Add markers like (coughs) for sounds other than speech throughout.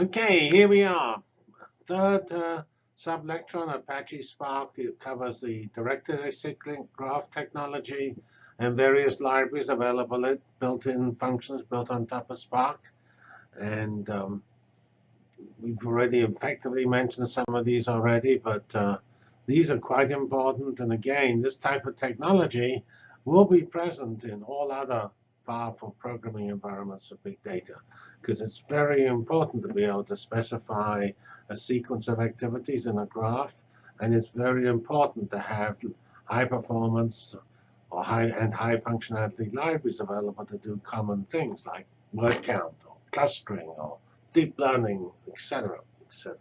Okay, here we are. Third uh, sublecture on Apache Spark. It covers the directed acyclic graph technology and various libraries available, built-in functions built on top of Spark. And um, we've already effectively mentioned some of these already, but uh, these are quite important. And again, this type of technology will be present in all other powerful programming environments of big data, because it's very important to be able to specify a sequence of activities in a graph, and it's very important to have high performance or high and high functionality libraries available to do common things like word count or clustering or deep learning, etc., etc.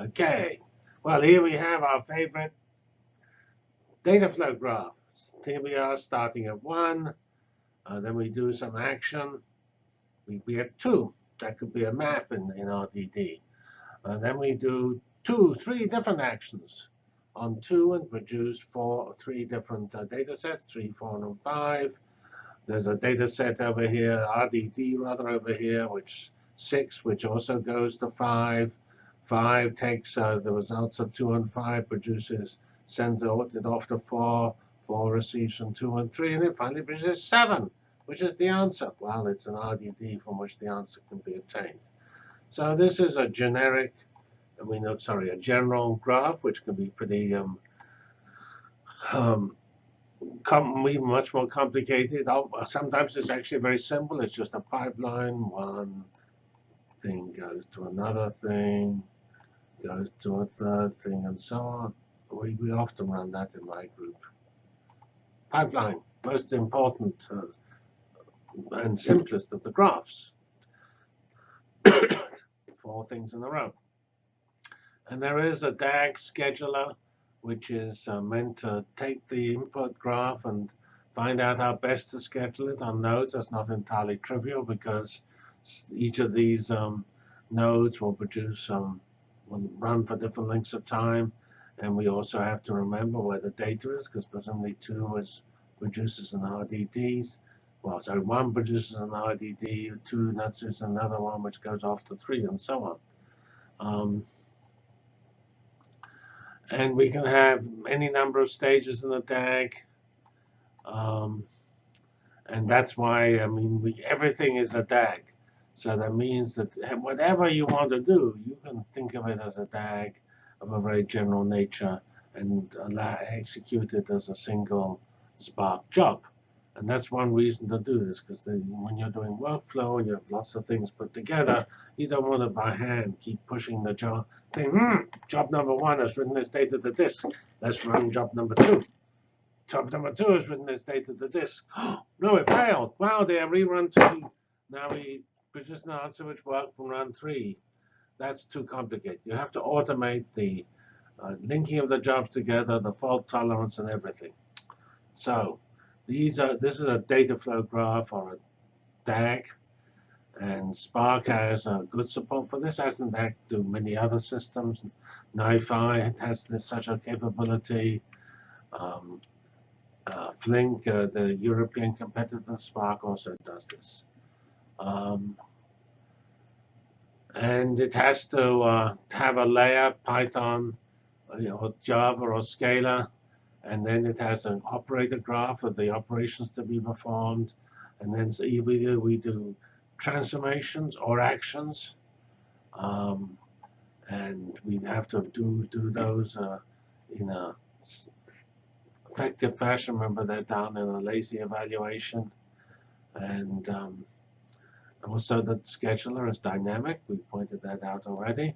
Okay, well, here we have our favorite data flow graph. Here we are starting at 1. Uh, then we do some action. We, we have 2. That could be a map in, in RDD. Uh, then we do two, three different actions on 2 and produce four, three different uh, data sets, 3, 4, and 5. There's a data set over here, RDD rather over here, which 6, which also goes to 5. 5 takes uh, the results of 2 and 5, produces, sends it off to 4. 4 receives from 2 and 3, and it finally produces 7, which is the answer. Well, it's an RDD from which the answer can be obtained. So this is a generic, I mean, sorry, a general graph, which can be pretty um, um, much more complicated. Sometimes it's actually very simple. It's just a pipeline. One thing goes to another thing, goes to a third thing, and so on. We, we often run that in my group pipeline, most important uh, and simplest of the graphs. (coughs) Four things in a row. And there is a DAG scheduler, which is uh, meant to take the input graph and find out how best to schedule it on nodes. That's not entirely trivial because each of these um, nodes will produce um, will run for different lengths of time. And we also have to remember where the data is, because presumably 2 is, produces an RDD. Well, so 1 produces an RDD, 2 produces another one, which goes off to 3, and so on. Um, and we can have any number of stages in the DAG. Um, and that's why, I mean, we, everything is a DAG. So that means that whatever you want to do, you can think of it as a DAG of a very general nature and execute it as a single Spark job. And that's one reason to do this, because when you're doing workflow you have lots of things put together, you don't want to by hand keep pushing the job. Think, hmm, job number one has written this data to disk. Let's run job number two. Job number two has written this data to disk. (gasps) no, it failed. Wow, they have rerun two. Now we produce an answer which worked from run three that's too complicated. You have to automate the uh, linking of the jobs together, the fault tolerance, and everything. So these are this is a data flow graph or a DAG. And Spark has uh, good support for this, as in DAG do many other systems. NiFi has this, such a capability. Um, uh, Flink, uh, the European competitor Spark, also does this. Um, and it has to uh, have a layer, Python, you know, Java or Scala, and then it has an operator graph of the operations to be performed, and then so either we do transformations or actions, um, and we have to do do those uh, in a effective fashion. Remember, they're down in a lazy evaluation, and um, also, the scheduler is dynamic. We pointed that out already.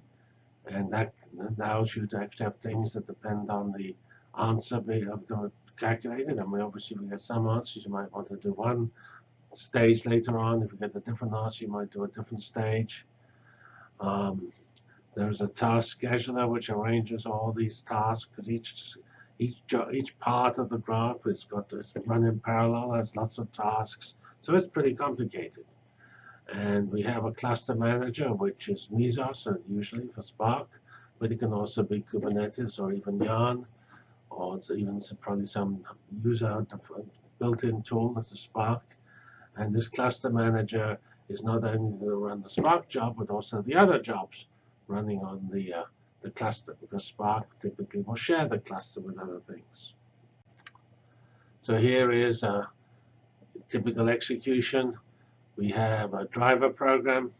And that allows you to actually have things that depend on the answer of the calculated. and we obviously, we get some answers. You might want to do one stage later on. If you get a different answer, you might do a different stage. Um, there's a task scheduler which arranges all these tasks because each each each part of the graph is got to run in parallel, has lots of tasks. So it's pretty complicated. And we have a cluster manager, which is Mesos, usually for Spark, but it can also be Kubernetes or even Yarn, or it's even probably some user built-in tool that's a Spark. And this cluster manager is not only going to run the Spark job, but also the other jobs running on the, uh, the cluster, because Spark typically will share the cluster with other things. So here is a typical execution. We have a driver program,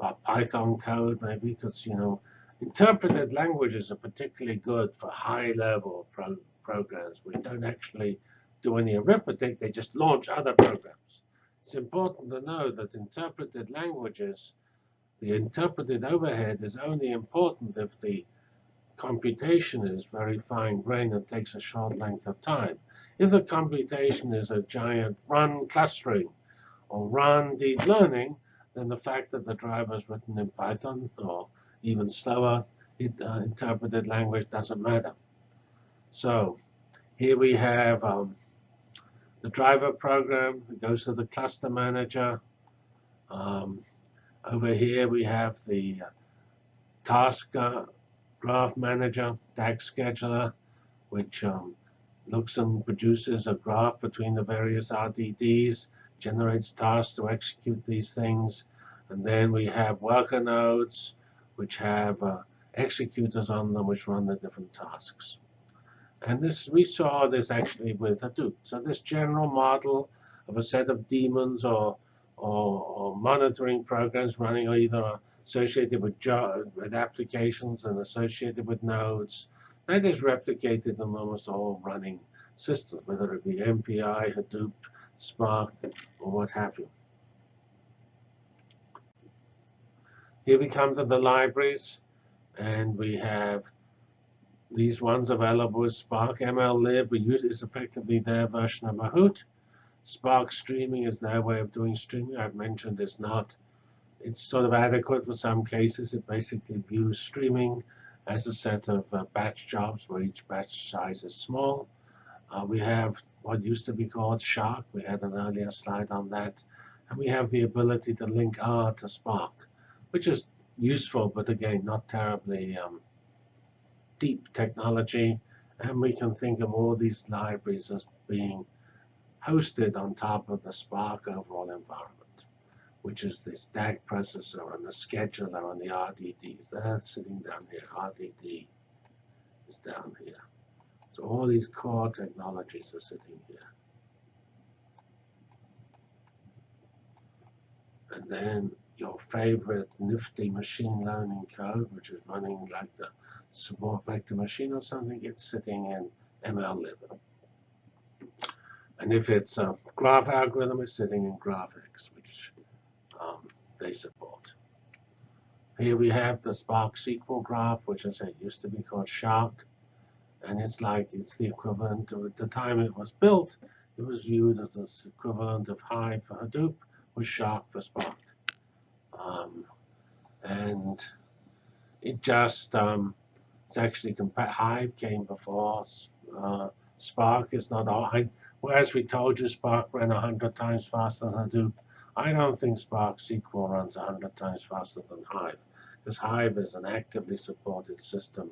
a Python code maybe, because you know interpreted languages are particularly good for high-level pro programs. We don't actually do any arithmetic; they just launch other programs. It's important to know that interpreted languages, the interpreted overhead is only important if the computation is very fine-grained and takes a short length of time. If the computation is a giant run clustering or run deep learning, then the fact that the driver is written in Python or even slower it, uh, interpreted language doesn't matter. So here we have um, the driver program. It goes to the cluster manager. Um, over here we have the uh, task uh, graph manager, DAG scheduler, which um, looks and produces a graph between the various RDDs, generates tasks to execute these things. And then we have worker nodes, which have uh, executors on them, which run the different tasks. And this we saw this actually with Hadoop. So this general model of a set of daemons or, or, or monitoring programs running either associated with, with applications and associated with nodes that is replicated in almost all running systems, whether it be MPI, Hadoop, Spark, or what have you. Here we come to the libraries, and we have these ones available with Spark MLlib. We use is effectively their version of Mahout. Spark streaming is their way of doing streaming. I've mentioned it's not. It's sort of adequate for some cases. It basically views streaming as a set of uh, batch jobs where each batch size is small. Uh, we have what used to be called Shark. We had an earlier slide on that. And we have the ability to link R to Spark, which is useful, but again, not terribly um, deep technology. And we can think of all these libraries as being hosted on top of the Spark overall environment which is this DAG processor and the scheduler and the RDDs. They're sitting down here. RDD is down here. So all these core technologies are sitting here. And then your favorite nifty machine learning code, which is running like the support vector machine or something, it's sitting in MLlib. And if it's a graph algorithm, it's sitting in GraphX, which um, they support. Here we have the Spark SQL graph, which I said used to be called Shark. And it's like it's the equivalent of at the time it was built, it was viewed as the equivalent of Hive for Hadoop with Shark for Spark. Um, and it just um, it's actually Hive came before uh, Spark is not all. I, well, as we told you, Spark ran 100 times faster than Hadoop. I don't think Spark SQL runs 100 times faster than Hive, because Hive is an actively supported system.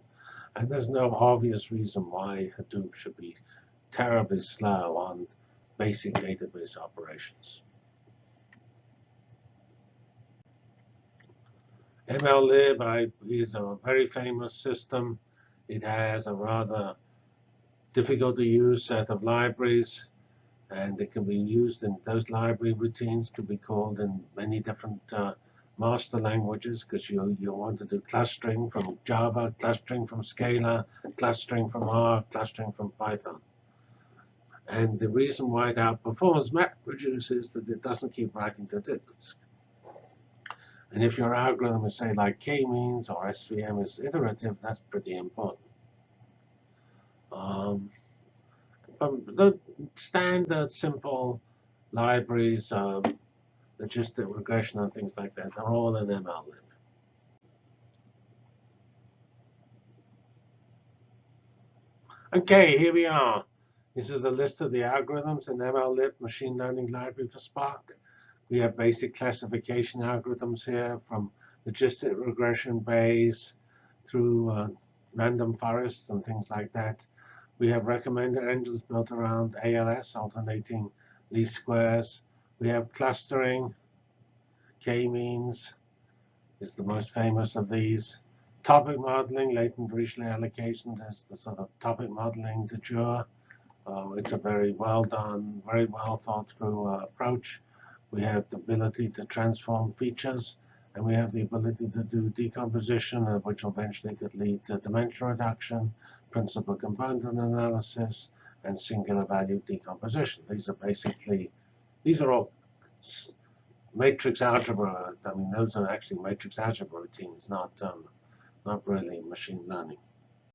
And there's no obvious reason why Hadoop should be terribly slow on basic database operations. MLlib is a very famous system. It has a rather difficult to use set of libraries and it can be used in those library routines can be called in many different uh, master languages because you, you want to do clustering from Java, clustering from Scala, clustering from R, clustering from Python. And the reason why it outperforms MapReduce is that it doesn't keep writing to disk. And if your algorithm is, say, like k-means or SVM is iterative, that's pretty important. Um, um, the standard simple libraries, um, logistic regression and things like that, they're all in MLlib. Okay, here we are. This is a list of the algorithms in MLlib machine learning library for Spark. We have basic classification algorithms here from logistic regression Bayes through uh, random forests and things like that. We have recommender engines built around ALS, alternating least squares. We have clustering, K-means is the most famous of these. Topic modeling, latent Dirichlet allocation is the sort of topic modeling de jour. Uh, it's a very well done, very well thought through uh, approach. We have the ability to transform features, and we have the ability to do decomposition, uh, which eventually could lead to dimension reduction, principal component analysis, and singular value decomposition. These are basically, these are all matrix algebra. I mean, those are actually matrix algebra routines, not um, not really machine learning.